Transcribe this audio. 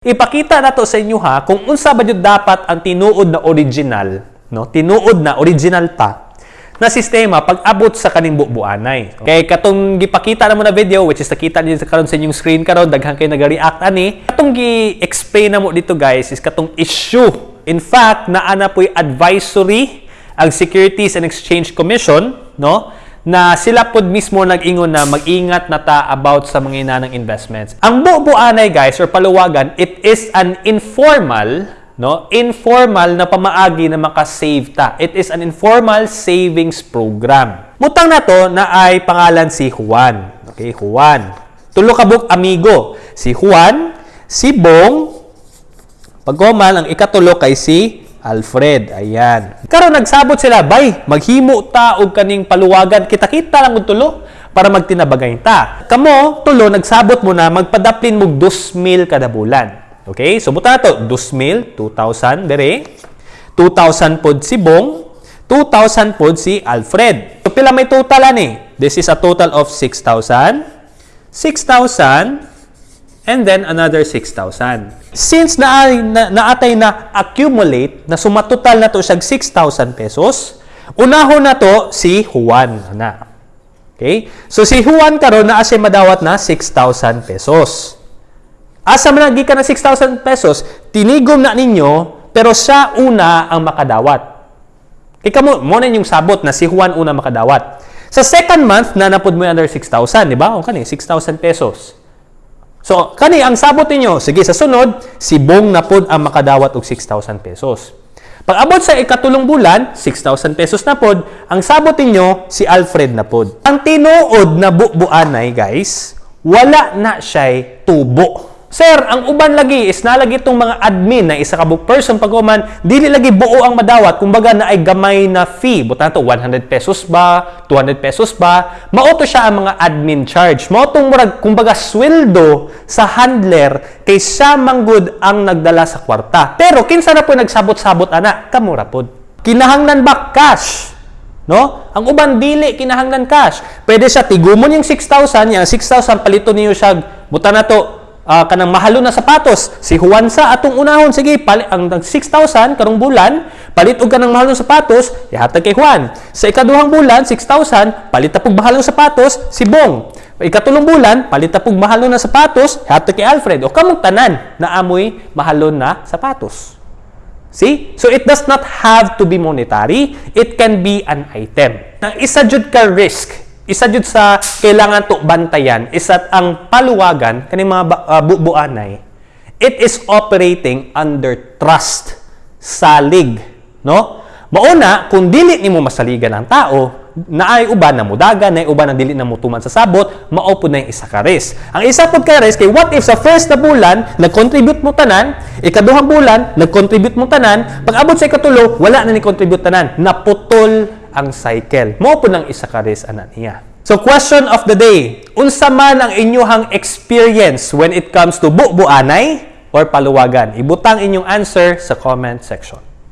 Ipakita na to sa inyo ha kung unsa ba jud dapat ang tinuod na original, no? Tinuod na original pa na sistema pag abot sa kaning bubuanay. Kay katong gipakita na mo na video which is nakita niyo karon sa inyong screen karon daghan kay nag-react ani. Katong gi-explain na mo dito guys is katong issue. In fact, naana po'y advisory ang Securities and Exchange Commission, no? Na sila pod mismo nag-ingon na mag-ingat na ta about sa mga inanang investments. Ang bubuanay guys or paluwagan, it is an informal no? Informal na pamaagi na maka-save ta. It is an informal savings program. Mutang na to na ay pangalan si Juan. Okay, Juan. Tulo ka buk amigo. Si Juan, si Bong, pagkoman ang ikatulo kay si Alfred. Ayan. Karon nagsabot sila, bay, maghimo ta og kaning paluwagan. Kita-kita lang og tulo para magtinabagay ta. Kamo, tulo, nagsabot mo na magpadaplin mo 2,000 kada bulan. Okay? So, buta to. 2,000, 2,000, dere. 2,000 pod si Bong. 2,000 pod si Alfred. So, pila may total ani? This is a total of 6,000. 6,000 and then another 6,000. Since na, na naatay na accumulate, na sumatotal na to siya 6,000 pesos, unahon na to si Juan na. Okay? So si Juan karon na siya madawat na 6,000 pesos. Asa man ka na 6,000 pesos, tinigom na ninyo, pero siya una ang makadawat. Ika mo, mo na yung sabot na si Juan una makadawat. Sa second month, na napod mo yung under 6,000, di ba? O kani, 6,000 pesos. So, kani ang sabot ninyo, sige sa sunod, si Bong na pod ang makadawat og 6,000 pesos. Pag abot sa ikatulong bulan, 6,000 pesos na pod, ang sabot ninyo si Alfred na pod. Ang tinuod na bubuanay, guys, wala na siya tubo. Sir, ang uban lagi is nalagi itong mga admin na isa ka book person pag uman, dili lagi buo ang madawat, kumbaga na ay gamay na fee. Buta to 100 pesos ba, 200 pesos ba, mauto siya ang mga admin charge. Mautong murag, kumbaga sweldo sa handler kay siya manggod ang nagdala sa kwarta. Pero kinsa na po nagsabot-sabot ana, kamura pod. Kinahanglan ba cash? No? Ang uban dili kinahanglan cash. Pwede siya tigumon yung 6,000, yung 6,000 palito niyo siya. Buta na to uh, kanang mahalo na sapatos. Si Juan sa atong unahon, sige, pali, ang 6,000 karong bulan, palit og kanang mahalo na sapatos, ihatag kay Juan. Sa ikaduhang bulan, 6,000, palit tapog mahalo na sapatos, si Bong. Ikatulong bulan, palit tapog mahalo na sapatos, ihatag kay Alfred. O kamong tanan na amoy mahalo na sapatos. See? So it does not have to be monetary. It can be an item. Nang isa jud ka risk isa jud sa kailangan to bantayan is at ang paluwagan kani mga uh, bubuanay it is operating under trust salig no? Mauna kung dili nimo masaligan ang tao naay uban na mudaga naay uban na dili na mutuman sa sabot mao pud na yung isa ka risk. Ang isa pud ka risk kay what if sa first na bulan nag-contribute mo tanan ikaduhang bulan nag-contribute mo tanan pag abot sa ikatulo wala na ni contribute tanan naputol ang cycle. Mo po ng isa ka res niya. So question of the day, unsa man ang inyuhang experience when it comes to bubuanay or paluwagan? Ibutang inyong answer sa comment section.